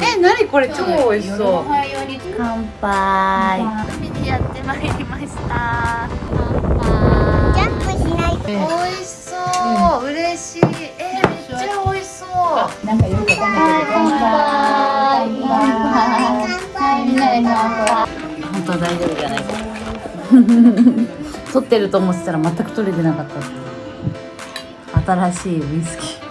え何これ？超美味しそう。乾杯やってまいりました乾ジャンプしない美味しそう、嬉しい。えー、めっちゃ美味しそう。なんかよく乾杯。乾杯。みな乾杯。本当は大丈夫じゃないか撮ってると思ってたら全く撮れてな。かった新しいウイスキー